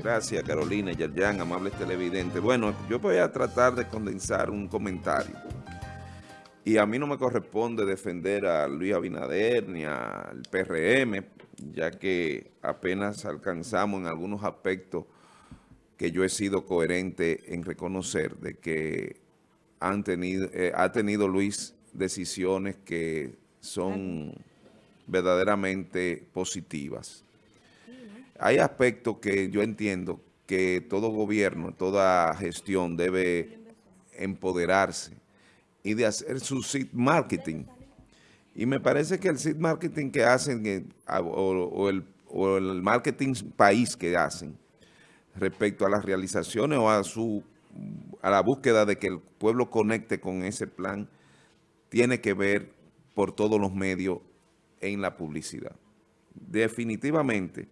Gracias, Carolina, Yerjan, amables televidentes. Bueno, yo voy a tratar de condensar un comentario. Y a mí no me corresponde defender a Luis Abinader ni al PRM, ya que apenas alcanzamos en algunos aspectos que yo he sido coherente en reconocer de que han tenido, eh, ha tenido Luis decisiones que son verdaderamente positivas. Hay aspectos que yo entiendo que todo gobierno, toda gestión debe empoderarse y de hacer su seed marketing. Y me parece que el seed marketing que hacen eh, o, el, o el marketing país que hacen respecto a las realizaciones o a su a la búsqueda de que el pueblo conecte con ese plan tiene que ver por todos los medios en la publicidad. Definitivamente,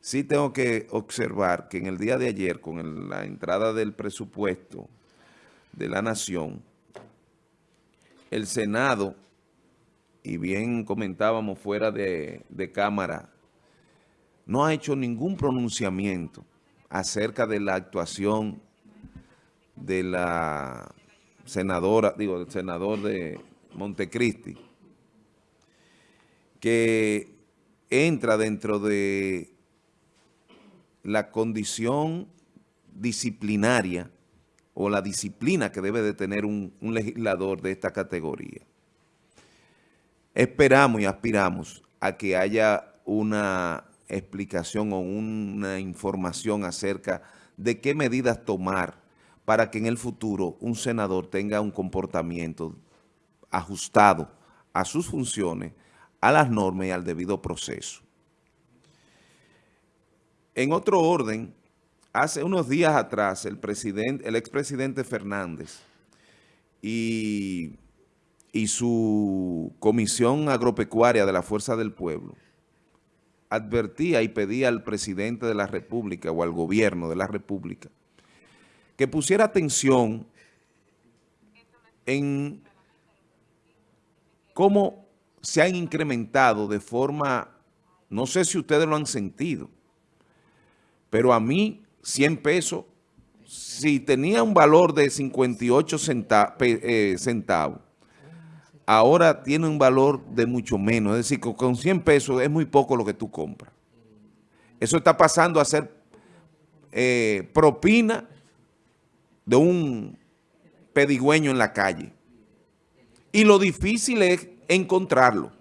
sí tengo que observar que en el día de ayer, con la entrada del presupuesto de la Nación, el Senado, y bien comentábamos fuera de, de cámara, no ha hecho ningún pronunciamiento acerca de la actuación de la senadora, digo, del senador de Montecristi, que entra dentro de la condición disciplinaria o la disciplina que debe de tener un, un, legislador de esta categoría. Esperamos y aspiramos a que haya una explicación o una información acerca de qué medidas tomar para que en el futuro un senador tenga un comportamiento ajustado a sus funciones, a las normas y al debido proceso. En otro orden, hace unos días atrás, el, presidente, el expresidente Fernández y, y su Comisión Agropecuaria de la Fuerza del Pueblo advertía y pedía al presidente de la República o al gobierno de la República que pusiera atención en cómo se han incrementado de forma, no sé si ustedes lo han sentido, pero a mí 100 pesos, si tenía un valor de 58 eh, centavos, ahora tiene un valor de mucho menos. Es decir, con 100 pesos es muy poco lo que tú compras. Eso está pasando a ser eh, propina de un pedigüeño en la calle. Y lo difícil es encontrarlo,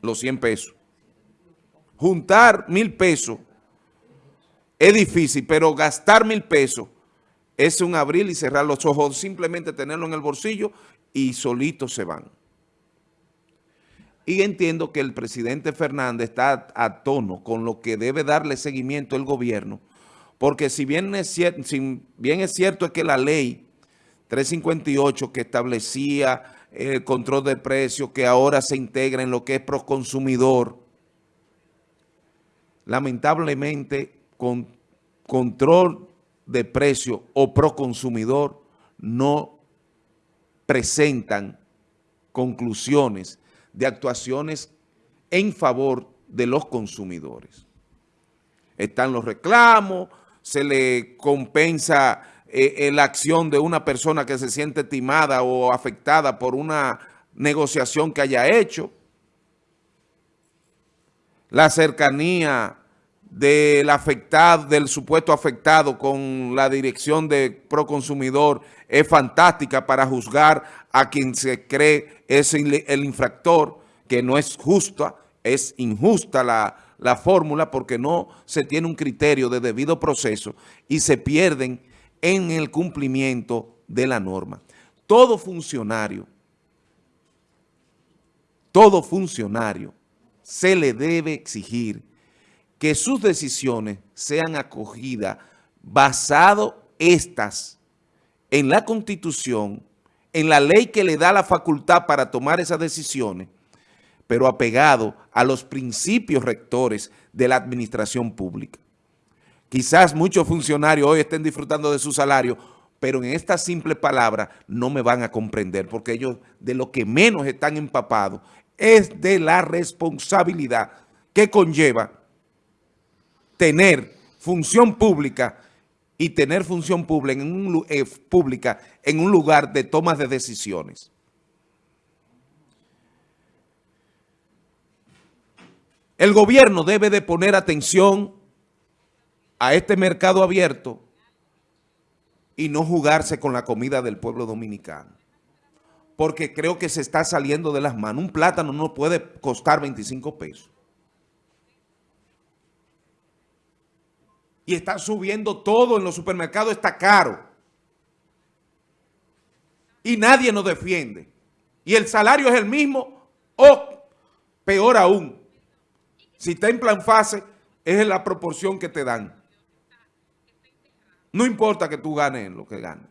los 100 pesos. Juntar mil pesos es difícil, pero gastar mil pesos es un abrir y cerrar los ojos, simplemente tenerlo en el bolsillo y solito se van. Y entiendo que el presidente Fernández está a tono con lo que debe darle seguimiento el gobierno, porque si bien es cierto, es que la ley 358 que establecía el control de precios, que ahora se integra en lo que es proconsumidor, lamentablemente con control de precio o proconsumidor no presentan conclusiones de actuaciones en favor de los consumidores. Están los reclamos, se le compensa eh, la acción de una persona que se siente timada o afectada por una negociación que haya hecho. La cercanía del afectado, del supuesto afectado con la dirección de Proconsumidor es fantástica para juzgar a quien se cree es el infractor, que no es justa, es injusta la, la fórmula porque no se tiene un criterio de debido proceso y se pierden en el cumplimiento de la norma. Todo funcionario, todo funcionario se le debe exigir que sus decisiones sean acogidas basado estas en la Constitución, en la ley que le da la facultad para tomar esas decisiones pero apegado a los principios rectores de la administración pública. Quizás muchos funcionarios hoy estén disfrutando de su salario, pero en esta simple palabra no me van a comprender, porque ellos de lo que menos están empapados es de la responsabilidad que conlleva tener función pública y tener función pública en un, eh, pública en un lugar de tomas de decisiones. El gobierno debe de poner atención a este mercado abierto y no jugarse con la comida del pueblo dominicano. Porque creo que se está saliendo de las manos. Un plátano no puede costar 25 pesos. Y está subiendo todo en los supermercados, está caro. Y nadie nos defiende. Y el salario es el mismo o peor aún. Si está en plan fase, es la proporción que te dan. No importa que tú ganes lo que ganes.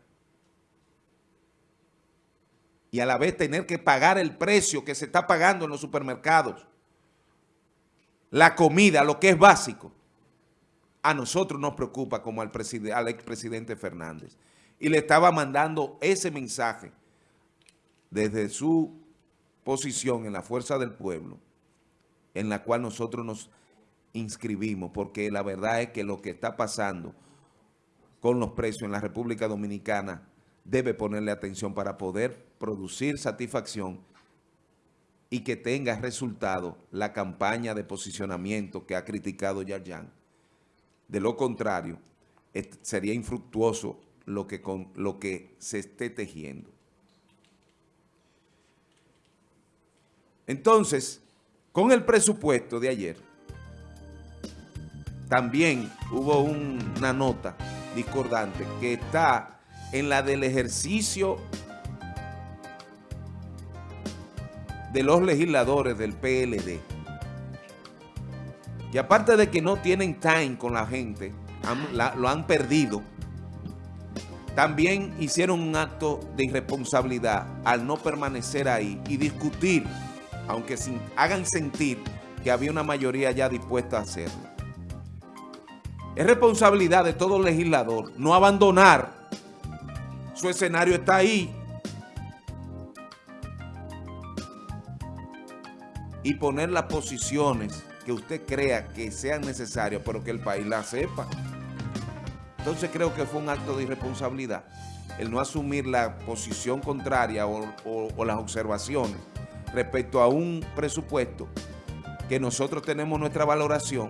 Y a la vez tener que pagar el precio que se está pagando en los supermercados. La comida, lo que es básico. A nosotros nos preocupa como al, expresidente Fernández. Y le estaba mandando ese mensaje desde su posición en la fuerza del pueblo, en la cual nosotros nos inscribimos, porque la verdad es que lo que está pasando con los precios en la República Dominicana debe ponerle atención para poder producir satisfacción y que tenga resultado la campaña de posicionamiento que ha criticado Yarjan. De lo contrario, sería infructuoso lo que, con, lo que se esté tejiendo. Entonces, con el presupuesto de ayer, también hubo una nota discordante que está en la del ejercicio de los legisladores del PLD. Y aparte de que no tienen time con la gente, lo han perdido, también hicieron un acto de irresponsabilidad al no permanecer ahí y discutir, aunque sin, hagan sentir que había una mayoría ya dispuesta a hacerlo. Es responsabilidad de todo legislador no abandonar. Su escenario está ahí. Y poner las posiciones que usted crea que sean necesarias, pero que el país la sepa. Entonces creo que fue un acto de irresponsabilidad el no asumir la posición contraria o, las observaciones respecto a un presupuesto que nosotros tenemos nuestra valoración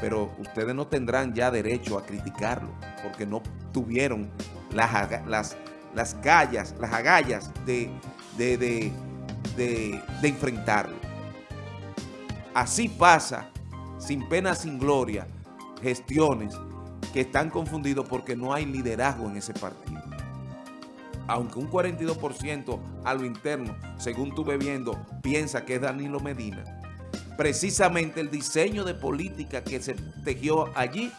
pero ustedes no tendrán ya derecho a criticarlo porque no tuvieron las, las, las gallas, las agallas de, de, enfrentarlo. Así pasa, sin pena, sin gloria, gestiones que están confundidos porque no hay liderazgo en ese partido. Aunque un 42% a lo interno, según tuve viendo, piensa que es Danilo Medina, precisamente el diseño de política que se tejió allí,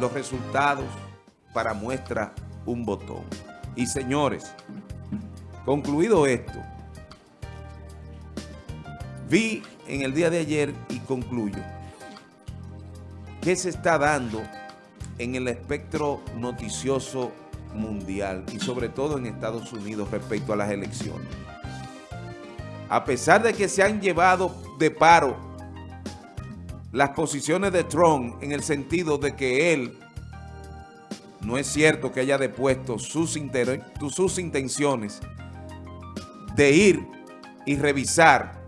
los resultados para muestra un botón. Y señores, concluido esto, vi en el día de ayer y concluyo, qué se está dando en el espectro noticioso mundial y sobre todo en Estados Unidos respecto a las elecciones a pesar de que se han llevado de paro las posiciones de Trump en el sentido de que él no es cierto que haya depuesto sus, sus intenciones de ir y revisar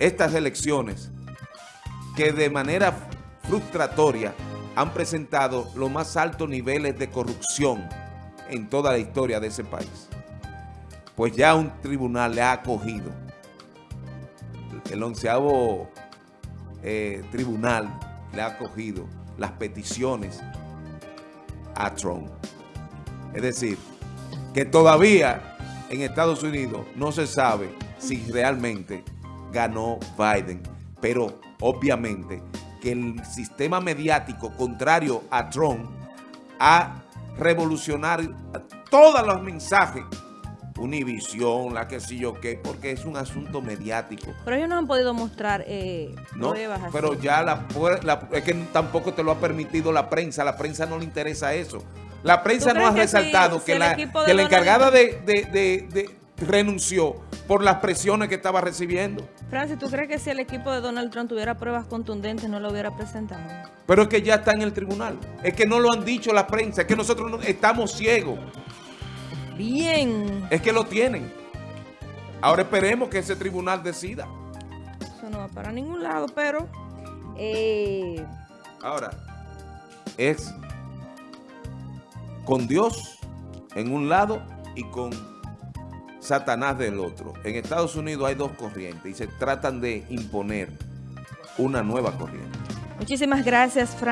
estas elecciones que de manera frustratoria han presentado los más altos niveles de corrupción en toda la historia de ese país pues ya un tribunal le ha acogido. El onceavo eh, tribunal le ha acogido las peticiones a Trump. Es decir, que todavía en Estados Unidos no se sabe si realmente ganó Biden, pero obviamente que el sistema mediático contrario a Trump ha revolucionado todos los mensajes Univisión, la que sí yo qué, porque es un asunto mediático. Pero ellos no han podido mostrar eh, no, pruebas así. Pero ya la, es que tampoco te lo ha permitido la prensa, la prensa no le interesa eso. La prensa no ha resaltado que, la, que la encargada de, renunció por las presiones que estaba recibiendo. Francis, ¿tú crees que si el equipo de Donald Trump tuviera pruebas contundentes no lo hubiera presentado? Pero es que ya está en el tribunal. Es que no lo han dicho la prensa, es que nosotros no- estamos ciegos. Bien. Es que lo tienen. Ahora esperemos que ese tribunal decida. Eso no va para ningún lado, pero... eh, Ahora, es con Dios en un lado y con Satanás del otro. En Estados Unidos hay dos corrientes y se tratan de imponer una nueva corriente. muchísimas gracias, Francis.